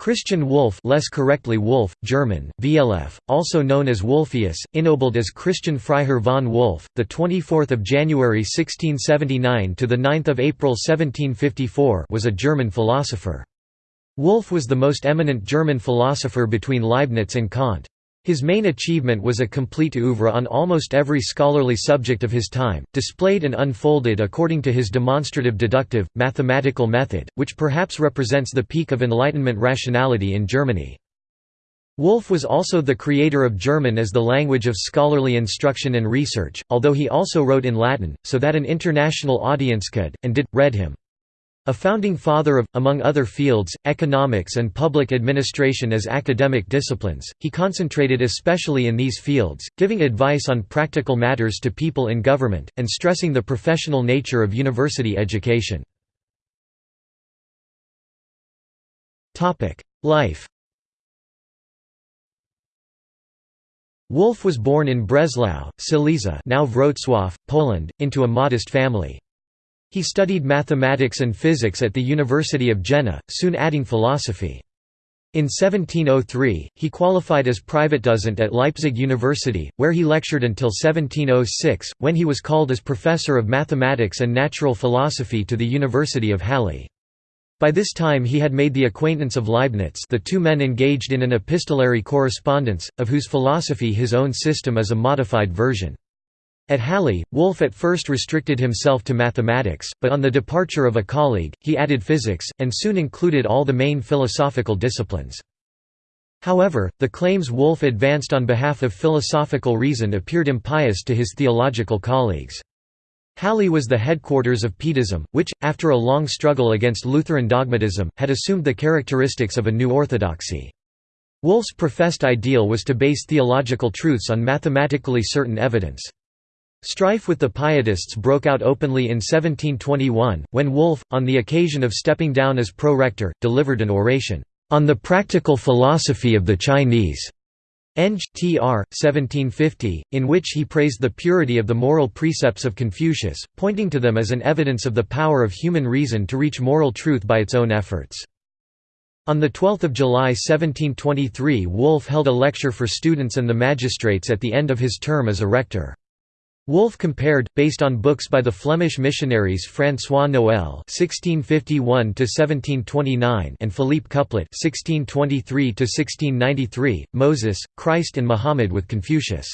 Christian Wolff less correctly Wolf, German, VLF, also known as Wolfius, ennobled as Christian Freiherr von Wolff, 24 January 1679 – to 9 April 1754 was a German philosopher. Wolff was the most eminent German philosopher between Leibniz and Kant. His main achievement was a complete oeuvre on almost every scholarly subject of his time, displayed and unfolded according to his demonstrative deductive, mathematical method, which perhaps represents the peak of Enlightenment rationality in Germany. Wolff was also the creator of German as the language of scholarly instruction and research, although he also wrote in Latin, so that an international audience could, and did, read him. A founding father of, among other fields, economics and public administration as academic disciplines, he concentrated especially in these fields, giving advice on practical matters to people in government, and stressing the professional nature of university education. Life Wolff was born in Breslau, Silesia now Wrocław, Poland, into a modest family. He studied mathematics and physics at the University of Jena, soon adding philosophy. In 1703, he qualified as private dozent at Leipzig University, where he lectured until 1706, when he was called as Professor of Mathematics and Natural Philosophy to the University of Halle. By this time he had made the acquaintance of Leibniz the two men engaged in an epistolary correspondence, of whose philosophy his own system is a modified version. At Halle, Wolff at first restricted himself to mathematics, but on the departure of a colleague, he added physics, and soon included all the main philosophical disciplines. However, the claims Wolff advanced on behalf of philosophical reason appeared impious to his theological colleagues. Halle was the headquarters of Pietism, which, after a long struggle against Lutheran dogmatism, had assumed the characteristics of a new orthodoxy. Wolff's professed ideal was to base theological truths on mathematically certain evidence. Strife with the Pietists broke out openly in 1721, when Wolff, on the occasion of stepping down as pro-rector, delivered an oration, "...on the practical philosophy of the Chinese." Eng. tr. 1750, in which he praised the purity of the moral precepts of Confucius, pointing to them as an evidence of the power of human reason to reach moral truth by its own efforts. On 12 July 1723 Wolff held a lecture for students and the magistrates at the end of his term as a rector. Wolff compared, based on books by the Flemish missionaries François Noël (1651–1729) and Philippe Couplet (1623–1693), Moses, Christ, and Muhammad with Confucius.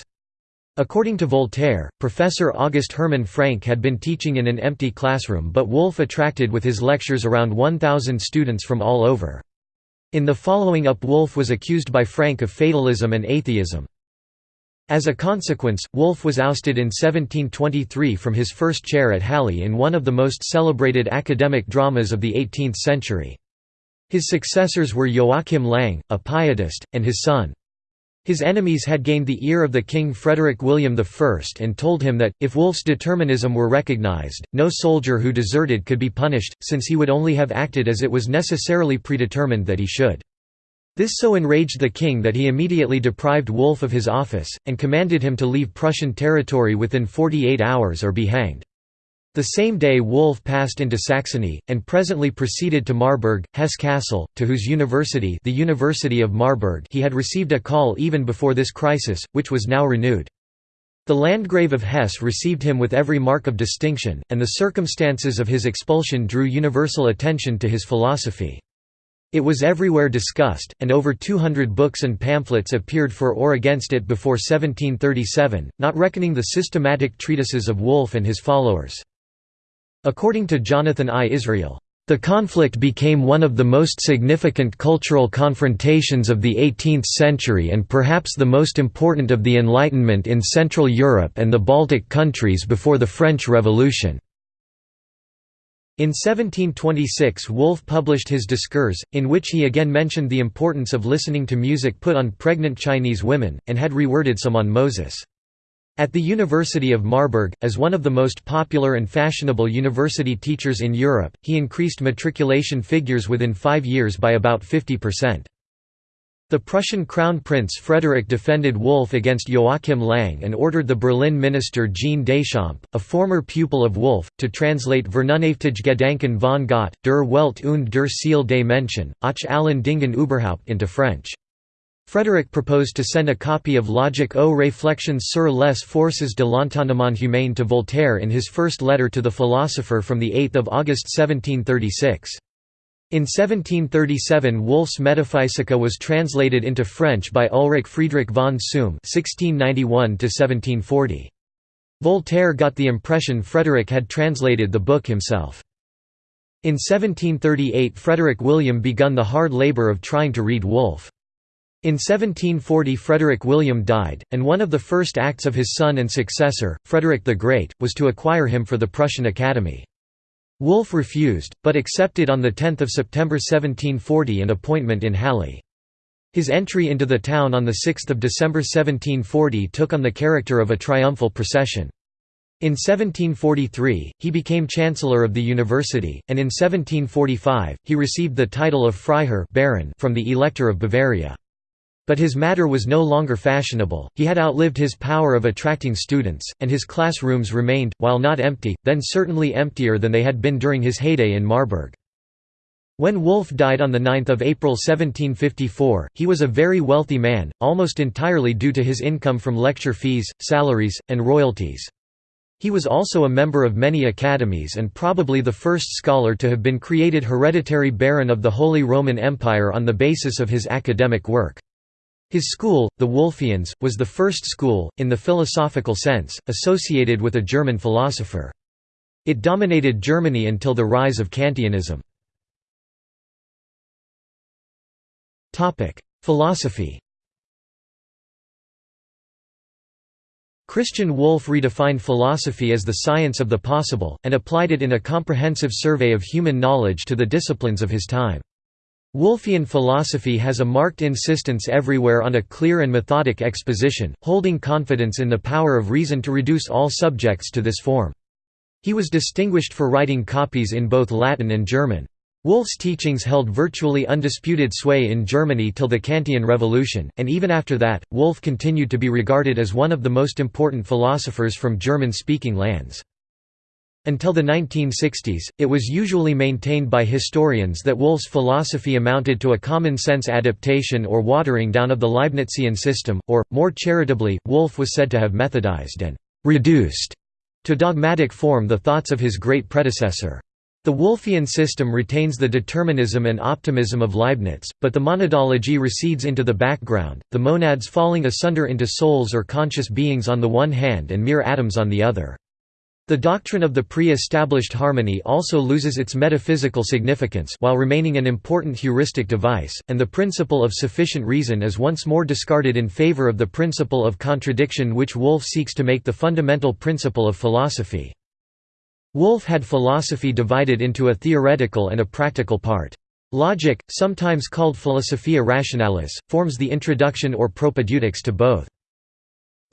According to Voltaire, Professor August Hermann Francke had been teaching in an empty classroom but Wolff attracted with his lectures around 1,000 students from all over. In the following up Wolff was accused by Francke of fatalism and atheism. As a consequence, Wolff was ousted in 1723 from his first chair at Halle in one of the most celebrated academic dramas of the 18th century. His successors were Joachim Lang, a pietist, and his son. His enemies had gained the ear of the king Frederick William I and told him that, if Wolff's determinism were recognized, no soldier who deserted could be punished, since he would only have acted as it was necessarily predetermined that he should. This so enraged the king that he immediately deprived Wolff of his office, and commanded him to leave Prussian territory within 48 hours or be hanged. The same day Wolff passed into Saxony, and presently proceeded to Marburg, Hesse-Kassel, to whose university the University of Marburg he had received a call even before this crisis, which was now renewed. The Landgrave of Hesse received him with every mark of distinction, and the circumstances of his expulsion drew universal attention to his philosophy. It was everywhere discussed, and over 200 books and pamphlets appeared for or against it before 1737, not reckoning the systematic treatises of Wolff and his followers. According to Jonathan I. Israel, the conflict became one of the most significant cultural confrontations of the 18th century and perhaps the most important of the Enlightenment in Central Europe and the Baltic countries before the French Revolution. In 1726 Wolff published his Discours, in which he again mentioned the importance of listening to music put on pregnant Chinese women, and had reworded some on Moses. At the University of Marburg, as one of the most popular and fashionable university teachers in Europe, he increased matriculation figures within five years by about 50%. The Prussian Crown Prince Frederick defended Wolff against Joachim Lang and ordered the Berlin minister Jean Deschamps, a former pupil of Wolff, to translate Vernunftige Gedanken von Gott, der Welt und der Seele des Menschen, auch allen Dingen überhaupt into French. Frederick proposed to send a copy of Logic aux réflexions sur les forces de l'entendement humain to Voltaire in his first letter to the philosopher from 8 August 1736. In 1737 Wolff's Metaphysica was translated into French by Ulrich Friedrich von (1691–1740). Voltaire got the impression Frederick had translated the book himself. In 1738 Frederick William begun the hard labour of trying to read Wolff. In 1740 Frederick William died, and one of the first acts of his son and successor, Frederick the Great, was to acquire him for the Prussian Academy. Wolff refused, but accepted on 10 September 1740 an appointment in Halle. His entry into the town on 6 December 1740 took on the character of a triumphal procession. In 1743, he became Chancellor of the University, and in 1745, he received the title of Freiherr Baron from the Elector of Bavaria. But his matter was no longer fashionable, he had outlived his power of attracting students, and his classrooms remained, while not empty, then certainly emptier than they had been during his heyday in Marburg. When Wolff died on 9 April 1754, he was a very wealthy man, almost entirely due to his income from lecture fees, salaries, and royalties. He was also a member of many academies and probably the first scholar to have been created hereditary Baron of the Holy Roman Empire on the basis of his academic work. His school, the Wolfians, was the first school, in the philosophical sense, associated with a German philosopher. It dominated Germany until the rise of Kantianism. Philosophy Christian Wolff redefined philosophy as the science of the possible, and applied it in a comprehensive survey of human knowledge to the disciplines of his time. Wolffian philosophy has a marked insistence everywhere on a clear and methodic exposition, holding confidence in the power of reason to reduce all subjects to this form. He was distinguished for writing copies in both Latin and German. Wolff's teachings held virtually undisputed sway in Germany till the Kantian Revolution, and even after that, Wolff continued to be regarded as one of the most important philosophers from German-speaking lands. Until the 1960s, it was usually maintained by historians that Wolff's philosophy amounted to a common-sense adaptation or watering down of the Leibnizian system, or, more charitably, Wolff was said to have methodized and «reduced» to dogmatic form the thoughts of his great predecessor. The Wolffian system retains the determinism and optimism of Leibniz, but the monadology recedes into the background, the monads falling asunder into souls or conscious beings on the one hand and mere atoms on the other. The doctrine of the pre-established harmony also loses its metaphysical significance while remaining an important heuristic device, and the principle of sufficient reason is once more discarded in favor of the principle of contradiction which Wolff seeks to make the fundamental principle of philosophy. Wolff had philosophy divided into a theoretical and a practical part. Logic, sometimes called philosophia rationalis, forms the introduction or propaedeutics to both.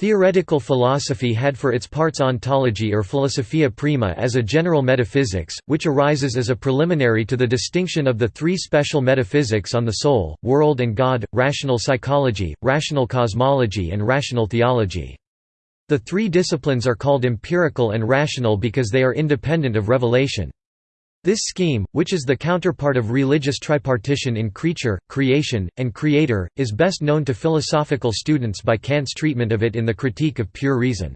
Theoretical philosophy had for its parts ontology or philosophia prima as a general metaphysics, which arises as a preliminary to the distinction of the three special metaphysics on the soul, world and God, rational psychology, rational cosmology and rational theology. The three disciplines are called empirical and rational because they are independent of revelation. This scheme, which is the counterpart of religious tripartition in creature, creation, and creator, is best known to philosophical students by Kant's treatment of it in the Critique of Pure Reason.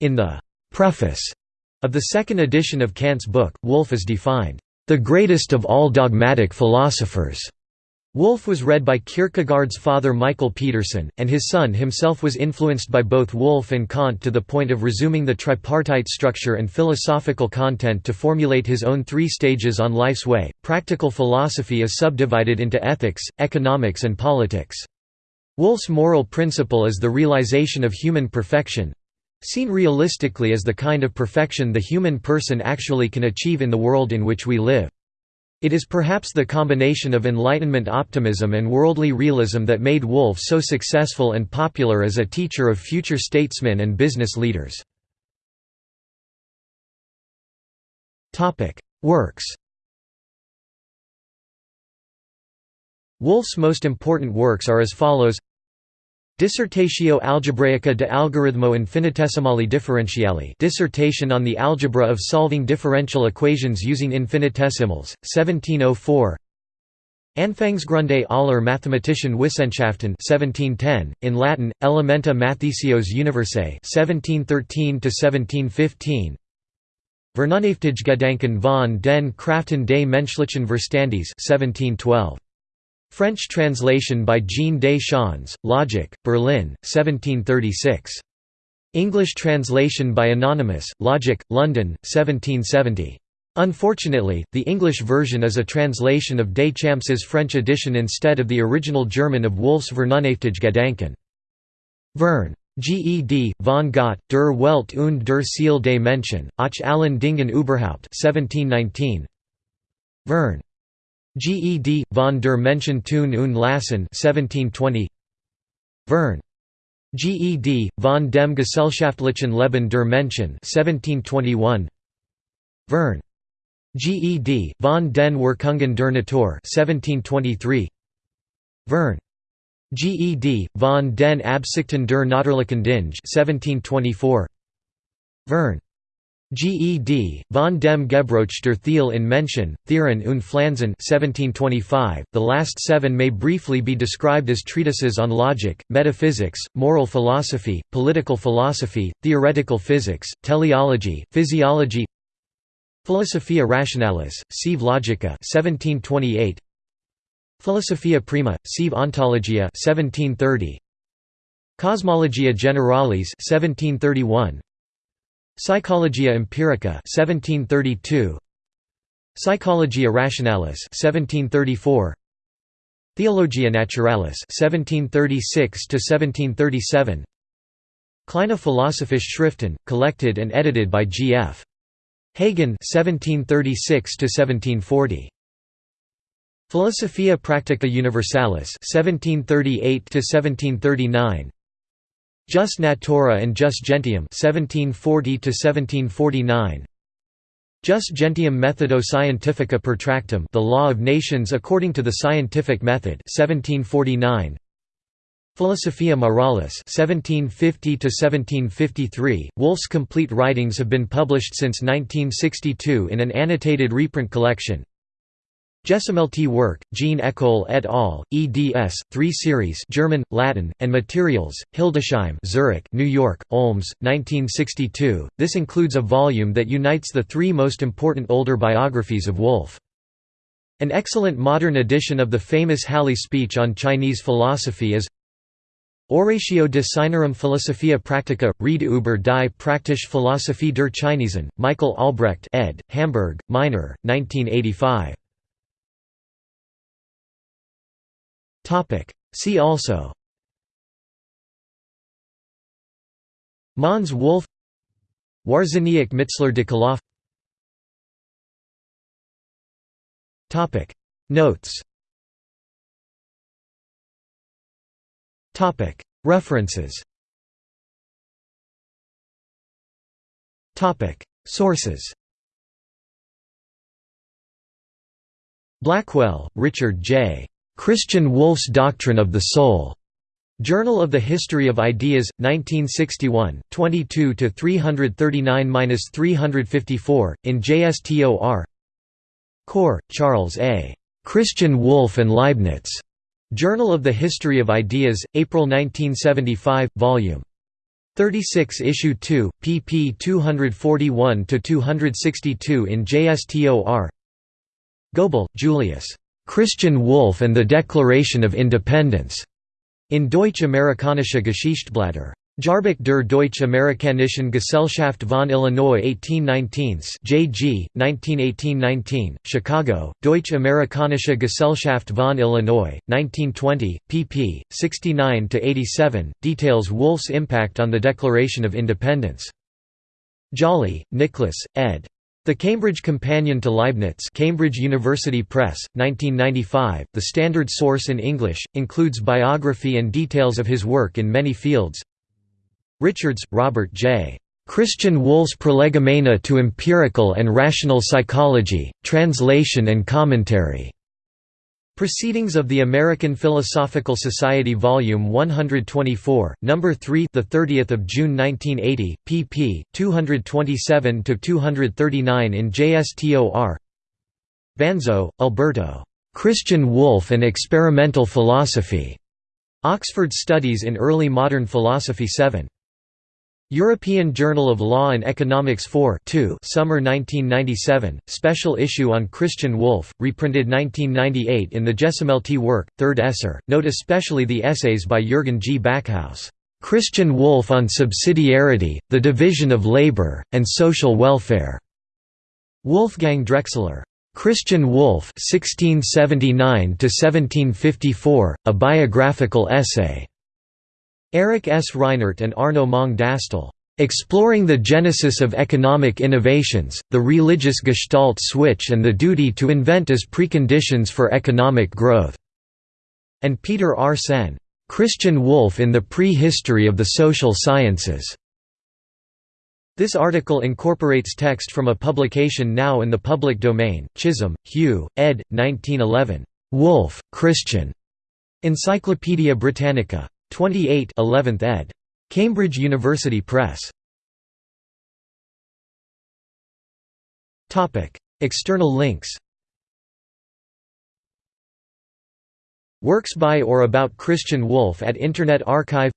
In the preface of the second edition of Kant's book, Wolff is defined, "...the greatest of all dogmatic philosophers." Wolff was read by Kierkegaard's father Michael Pedersen, and his son himself was influenced by both Wolff and Kant to the point of resuming the tripartite structure and philosophical content to formulate his own three stages on life's way. Practical philosophy is subdivided into ethics, economics, and politics. Wolff's moral principle is the realization of human perfection seen realistically as the kind of perfection the human person actually can achieve in the world in which we live. It is perhaps the combination of Enlightenment optimism and worldly realism that made Wolff so successful and popular as a teacher of future statesmen and business leaders. Works Wolff's most important works are as follows Dissertatio algebraica de algoritmo infinitesimali differentiali Dissertation on the algebra of solving differential equations using infinitesimals, 1704 Anfangsgründe aller mathematischen Wissenschaften 1710, in Latin, Elementa Mathesios Universae 1713–1715 Vernunftige Gedanken von den Kraften des menschlichen Verstandes 1712 French translation by Jean Deschamps, Logic, Berlin, 1736. English translation by Anonymous, Logic, London, 1770. Unfortunately, the English version is a translation of Deschamps's French edition instead of the original German of Wolff's Vernunftige Gedanken. Vern. Ged, von Gott, der Welt und der Ziel des Menschen, auch allen Dingen überhaupt 1719. Vern. Ged, von der Menschen tun und lassen 1720 Vern. Ged, von dem gesellschaftlichen Leben der Menschen 1721 Vern. Ged, von den Wirkungen der Natur 1723 Vern. Ged, von den Absichten der natürlichen Dinge 1724 Vern. Ged, von dem Gebroch der Thiel in Menschen, Thieren und Pflanzen 1725. .The last seven may briefly be described as treatises on logic, metaphysics, moral philosophy, political philosophy, theoretical physics, teleology, physiology Philosophia Rationalis, sive Logica 1728. Philosophia Prima, sive Ontologia 1730. Cosmologia Generalis 1731. Psychologia Empirica 1732 Psychologia Rationalis 1734 Theologia Naturalis 1736 to 1737 Kleine Philosophische Schriften collected and edited by G. F. Hagen 1736 to 1740 Philosophia Practica Universalis 1738 to 1739 Jus Natura and Jus Gentium 1740 1749 Jus Gentium Methodo Scientifica per Tractum The Law of Nations according to the Scientific Method 1749 Philosophia Moralis 1750 1753 Wolff's complete writings have been published since 1962 in an annotated reprint collection Gesellschaftliche work, Jean Ecole et al., eds. 3 series German, Latin, and Materials, Hildesheim Zurich, New York, Olms, 1962. This includes a volume that unites the three most important older biographies of Wolff. An excellent modern edition of the famous Halle speech on Chinese philosophy is Oratio de Sinarum Philosophia Practica, Ried über die Praktische Philosophie der Chinesen, Michael Albrecht ed., Hamburg, Meiner, 1985. See also. Mons Wolff Wawrzyniec Mitzler de Koloff. Notes. References. Sources. Blackwell, Richard J. Christian Wolff's Doctrine of the Soul. Journal of the History of Ideas, 1961, 22 339–354, in JSTOR. Corr, Charles A. Christian Wolff and Leibniz. Journal of the History of Ideas, April 1975, Vol. 36 Issue 2, pp 241–262 in JSTOR Goebel, Julius. Christian Wolff and the Declaration of Independence, in Deutsch-Amerikanische Geschichtsblätter. Jahrbuch der Deutsch-Amerikanischen Gesellschaft von Illinois 1819 JG, 1918–19, Chicago, Deutsch-Amerikanische Gesellschaft von Illinois, 1920, pp. 69–87, details Wolff's impact on the Declaration of Independence. Jolly, Nicholas, ed. The Cambridge Companion to Leibniz Cambridge University Press, 1995, the standard source in English, includes biography and details of his work in many fields Richards, Robert J. Christian Wolff's Prolegomena to Empirical and Rational Psychology, Translation and Commentary. Proceedings of the American Philosophical Society Volume 124, Number 3, the 30th of June 1980, pp. 227 to 239 in JSTOR. Vanzo, Alberto. Christian Wolff and Experimental Philosophy. Oxford Studies in Early Modern Philosophy 7. European Journal of Law and Economics 4 2 Summer 1997, special issue on Christian Wolff, reprinted 1998 in the Gesammelte work, 3rd Esser, note especially the essays by Jürgen G. Backhaus, "'Christian Wolff on Subsidiarity, the Division of Labor, and Social Welfare", Wolfgang Drechsler. "'Christian Wolff 1679 a biographical essay' Eric S. Reinert and Arno Mong Daastøl. Exploring the Genesis of Economic Innovations, the Religious Gestalt Switch and the Duty to Invent as Preconditions for Economic Growth", and Peter R. Senn. Christian Wolff in the Pre-History of the Social Sciences". This article incorporates text from a publication now in the public domain, Chisholm, Hugh, ed. 1911. Wolff, Christian. Encyclopædia Britannica. 28 11th ed. Cambridge University Press. External links. Works by or about Christian Wolff at Internet Archive.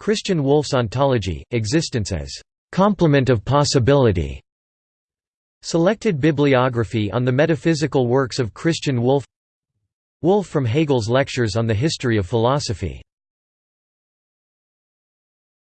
Christian Wolff's ontology, existence as complement of possibility. Selected bibliography on the metaphysical works of Christian Wolff. Wolff from Hegel's Lectures on the History of Philosophy